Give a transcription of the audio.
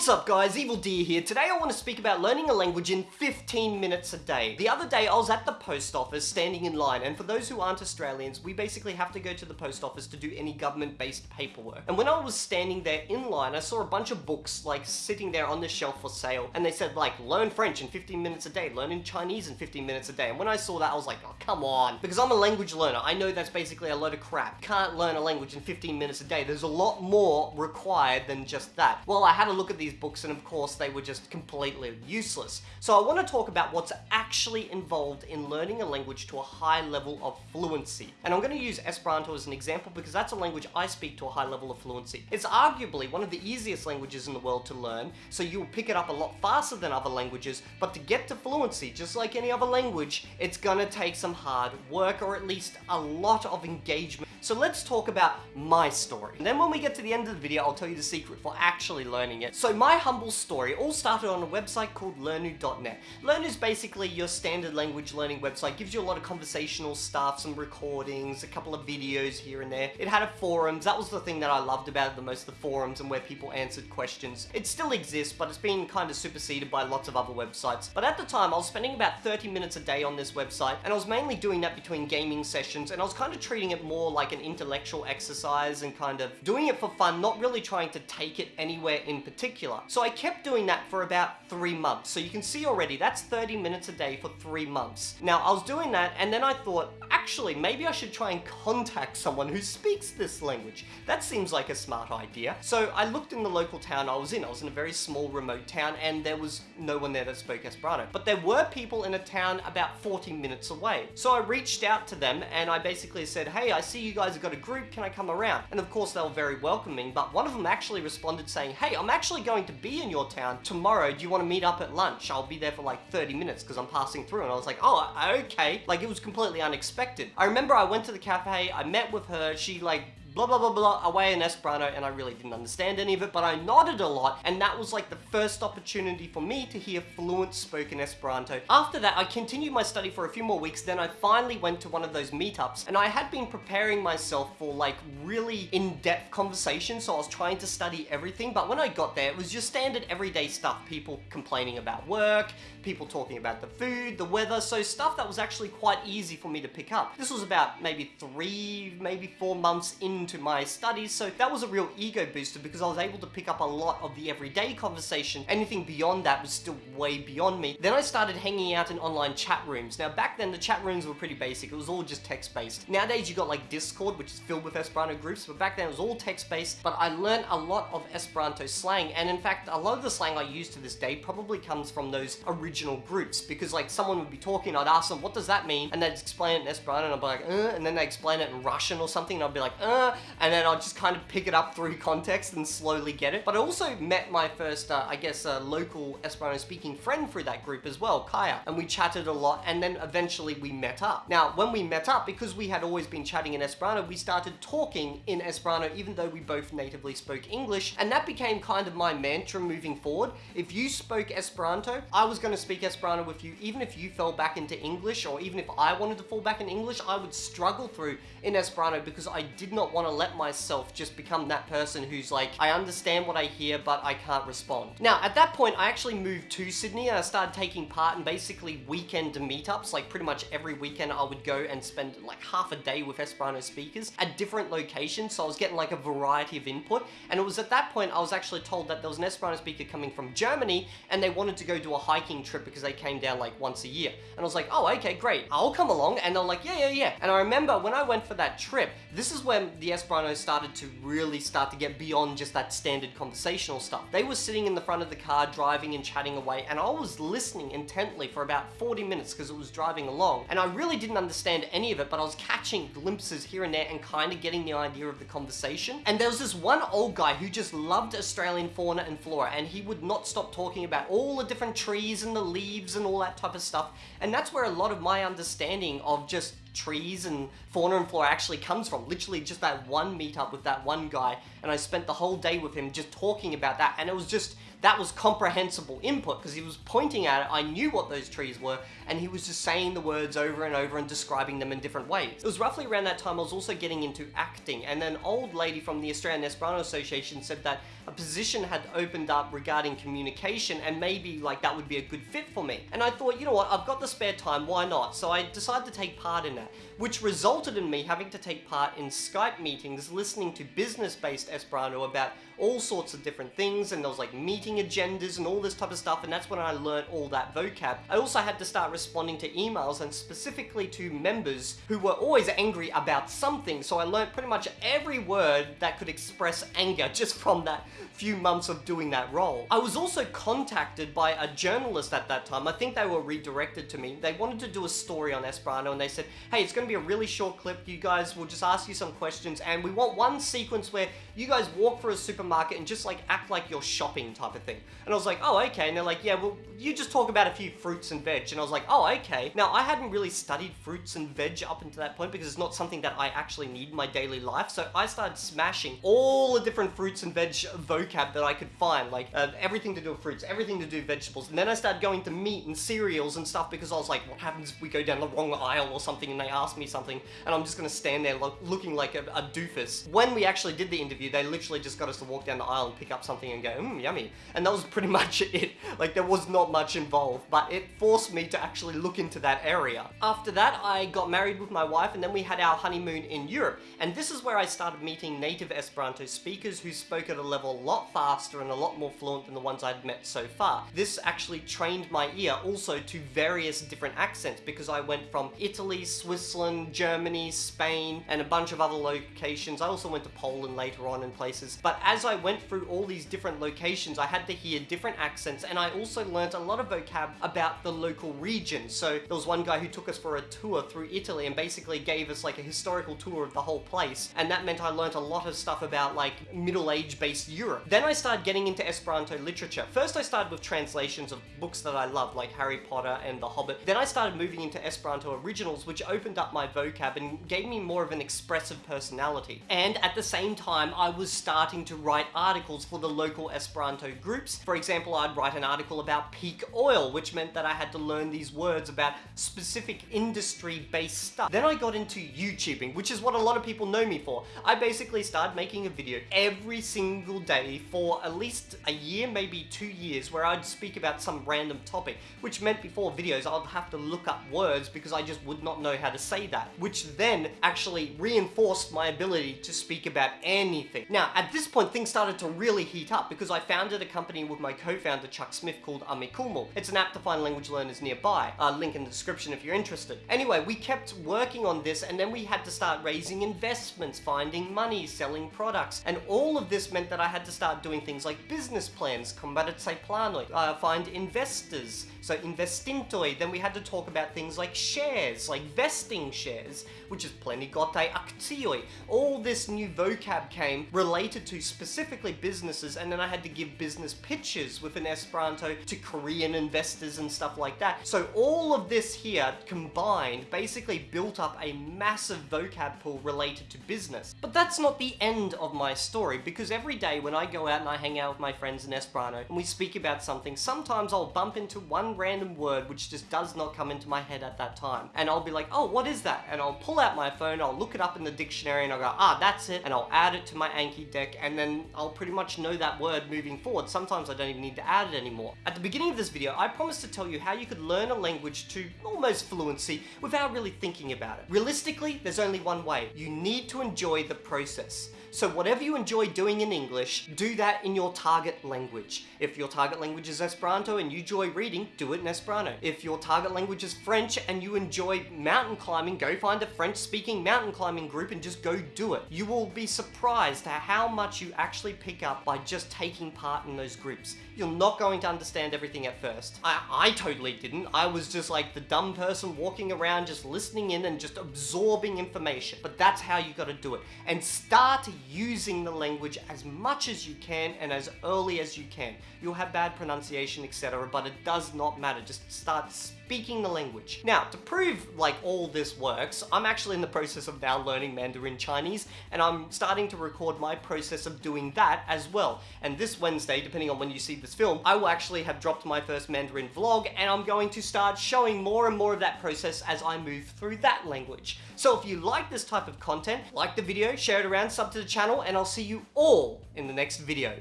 What's up guys, Evildea here. Today I want to speak about learning a language in 15 minutes a day. The other day I was at the post office standing in line and for those who aren't Australians, we basically have to go to the post office to do any government-based paperwork. And when I was standing there in line, I saw a bunch of books like sitting there on the shelf for sale and they said like learn French in 15 minutes a day, learn in Chinese in 15 minutes a day. And when I saw that I was like, oh come on. Because I'm a language learner, I know that's basically a load of crap. Can't learn a language in 15 minutes a day. There's a lot more required than just that. Well, I had a look at these books and of course course they were just completely useless. So I want to talk about what's actually involved in learning a language to a high level of fluency. And I'm going to use Esperanto as an example because that's a language I speak to a high level of fluency. It's arguably one of the easiest languages in the world to learn, so you'll pick it up a lot faster than other languages, but to get to fluency, just like any other language, it's gonna take some hard work or at least a lot of engagement. So let's talk about my story. And then when we get to the end of the video, I'll tell you the secret for actually learning it. So my humble story all started on a website called Lernu.net. Learnu is basically your standard language learning website, gives you a lot of conversational stuff, some recordings, a couple of videos here and there. It had a forums, that was the thing that I loved about it the most, the forums and where people answered questions. It still exists, but it's been kind of superseded by lots of other websites. But at the time, I was spending about 30 minutes a day on this website, and I was mainly doing that between gaming sessions, and I was kind of treating it more like an intellectual exercise and kind of doing it for fun, not really trying to take it anywhere in particular. So I kept doing that for about three months. So you can see already, that's 30 minutes a day for three months. Now, I was doing that, and then I thought, actually, maybe I should try and contact someone who speaks this language. That seems like a smart idea. So I looked in the local town I was in. I was in a very small remote town, and there was no one there that spoke Esperanto. But there were people in a town about 40 minutes away. So I reached out to them, and I basically said, hey, I see you guys have got a group, can I come around? And of course, they were very welcoming, but one of them actually responded saying, hey, I'm actually going to be in your town tomorrow, do you want to meet up at lunch? I'll be there for like 30 minutes because I'm passing through. And I was like, oh, okay. Like it was completely unexpected. I remember I went to the cafe, I met with her, she like blah blah blah blah away in Esperanto and I really didn't understand any of it but I nodded a lot and that was like the first opportunity for me to hear fluent spoken Esperanto. After that I continued my study for a few more weeks then I finally went to one of those meetups and I had been preparing myself for like really in-depth conversations so I was trying to study everything but when I got there it was just standard everyday stuff people complaining about work people talking about the food the weather so stuff that was actually quite easy for me to pick up. This was about maybe three maybe four months in into my studies, so that was a real ego booster because I was able to pick up a lot of the everyday conversation. Anything beyond that was still way beyond me. Then I started hanging out in online chat rooms. Now back then the chat rooms were pretty basic, it was all just text based. Nowadays you got like Discord which is filled with Esperanto groups, but back then it was all text based, but I learned a lot of Esperanto slang and in fact a lot of the slang I use to this day probably comes from those original groups because like someone would be talking, I'd ask them what does that mean and they'd explain it in Esperanto and I'd be like uh, and then they explain it in Russian or something and I'd be like uh, and then I'll just kind of pick it up through context and slowly get it. But I also met my first, uh, I guess, uh, local Esperanto speaking friend through that group as well, Kaya, and we chatted a lot and then eventually we met up. Now, when we met up, because we had always been chatting in Esperanto, we started talking in Esperanto even though we both natively spoke English, and that became kind of my mantra moving forward. If you spoke Esperanto, I was going to speak Esperanto with you, even if you fell back into English, or even if I wanted to fall back in English, I would struggle through in Esperanto because I did not want to let myself just become that person who's like, I understand what I hear, but I can't respond. Now, at that point, I actually moved to Sydney and I started taking part in basically weekend meetups. Like pretty much every weekend I would go and spend like half a day with Esperanto speakers at different locations. So I was getting like a variety of input. And it was at that point I was actually told that there was an Esperanto speaker coming from Germany and they wanted to go do a hiking trip because they came down like once a year. And I was like, oh, okay, great. I'll come along. And they're like, yeah, yeah, yeah. And I remember when I went for that trip, this is when the Esperanto started to really start to get beyond just that standard conversational stuff. They were sitting in the front of the car driving and chatting away and I was listening intently for about 40 minutes because it was driving along and I really didn't understand any of it but I was catching glimpses here and there and kind of getting the idea of the conversation. And there was this one old guy who just loved Australian fauna and flora and he would not stop talking about all the different trees and the leaves and all that type of stuff. And that's where a lot of my understanding of just trees and fauna and flora actually comes from. Literally just that one meetup with that one guy and I spent the whole day with him just talking about that and it was just that was comprehensible input because he was pointing at it, I knew what those trees were, and he was just saying the words over and over and describing them in different ways. It was roughly around that time I was also getting into acting, and an old lady from the Australian Esperanto Association said that a position had opened up regarding communication and maybe like that would be a good fit for me. And I thought, you know what, I've got the spare time, why not? So I decided to take part in that, which resulted in me having to take part in Skype meetings, listening to business-based Esperanto about all sorts of different things and there was like agendas and all this type of stuff and that's when I learned all that vocab. I also had to start responding to emails and specifically to members who were always angry about something so I learned pretty much every word that could express anger just from that few months of doing that role. I was also contacted by a journalist at that time. I think they were redirected to me. They wanted to do a story on Esperanto and they said, hey, it's going to be a really short clip. You guys will just ask you some questions and we want one sequence where you guys walk through a supermarket and just like act like you're shopping type of thing. And I was like, oh, okay. And they're like, yeah, well, you just talk about a few fruits and veg. And I was like, oh, okay. Now, I hadn't really studied fruits and veg up until that point because it's not something that I actually need in my daily life. So I started smashing all the different fruits and veg vocab that I could find, like uh, everything to do with fruits, everything to do with vegetables. And then I started going to meat and cereals and stuff because I was like, what happens if we go down the wrong aisle or something and they ask me something and I'm just gonna stand there lo looking like a, a, doofus. When we actually did the interview, they literally just got us to walk down the aisle and pick up something and go, mmm, yummy. And that was pretty much it. Like there was not much involved, but it forced me to actually look into that area. After that, I got married with my wife and then we had our honeymoon in Europe. And this is where I started meeting native Esperanto speakers who spoke at a level a lot faster and a lot more fluent than the ones I'd met so far. This actually trained my ear also to various different accents because I went from Italy, Switzerland, Germany, Spain, and a bunch of other locations. I also went to Poland later on in places. But as I went through all these different locations, I had to hear different accents and I also learned a lot of vocab about the local region. So there was one guy who took us for a tour through Italy and basically gave us like a historical tour of the whole place. And that meant I learned a lot of stuff about like middle age based Europe. Then I started getting into Esperanto literature. First I started with translations of books that I loved, like Harry Potter and The Hobbit. Then I started moving into Esperanto originals, which opened up my vocab and gave me more of an expressive personality. And at the same time, I was starting to write articles for the local Esperanto groups. For example, I'd write an article about peak oil, which meant that I had to learn these words about specific industry-based stuff. Then I got into YouTubing, which is what a lot of people know me for. I basically started making a video every single day for at least a year, maybe two years, where I'd speak about some random topic, which meant before videos I'd have to look up words because I just would not know how to say that, which then actually reinforced my ability to speak about anything. Now, at this point, things started to really heat up because I founded a company with my co-founder Chuck Smith called Amikumu. It's an app to find language learners nearby. Uh, link in the description if you're interested. Anyway, we kept working on this and then we had to start raising investments, finding money, selling products, and all of this meant that I had to start doing things like business plans, combarazaj planoj, uh, find investors, so investintoj. Then we had to talk about things like shares, like vesting shares, which is plenigotaj akcioj. All this new vocab came related to specifically businesses, and then I had to give business pitches with an Esperanto to Korean investors and stuff like that. So all of this here combined basically built up a massive vocab pool related to business. But that's not the end of my story, because every day when I go out and I hang out with my friends in Esperanto and we speak about something, sometimes I'll bump into one random word which just does not come into my head at that time. And I'll be like, oh, what is that? And I'll pull out my phone, I'll look it up in the dictionary and I'll go, ah, that's it. And I'll add it to my Anki deck and then I'll pretty much know that word moving forward. Sometimes I don't even need to add it anymore. At the beginning of this video, I promised to tell you how you could learn a language to almost fluency without really thinking about it. Realistically, there's only one way. You need to enjoy the process. So whatever you enjoy doing in English, do that in your target language. If your target language is Esperanto and you enjoy reading, do it in Esperanto. If your target language is French and you enjoy mountain climbing, go find a French speaking mountain climbing group and just go do it. You will be surprised at how much you actually pick up by just taking part in those groups. You're not going to understand everything at first. I, I totally didn't. I was just like the dumb person walking around just listening in and just absorbing information. But that's how you gotta do it. And start using the language as much as you can and as early as you can. You'll have bad pronunciation, etc., but it does not matter. Just start speaking the language. Now, to prove like all this works, I'm actually in the process of now learning Mandarin Chinese, and I'm starting to record my process of doing that as well. And this Wednesday, depending on when you see this film, I will actually have dropped my first Mandarin vlog, and I'm going to start showing more and more of that process as I move through that language. So if you like this type of content, like the video, share it around, sub to the channel, and I'll see you all in the next video.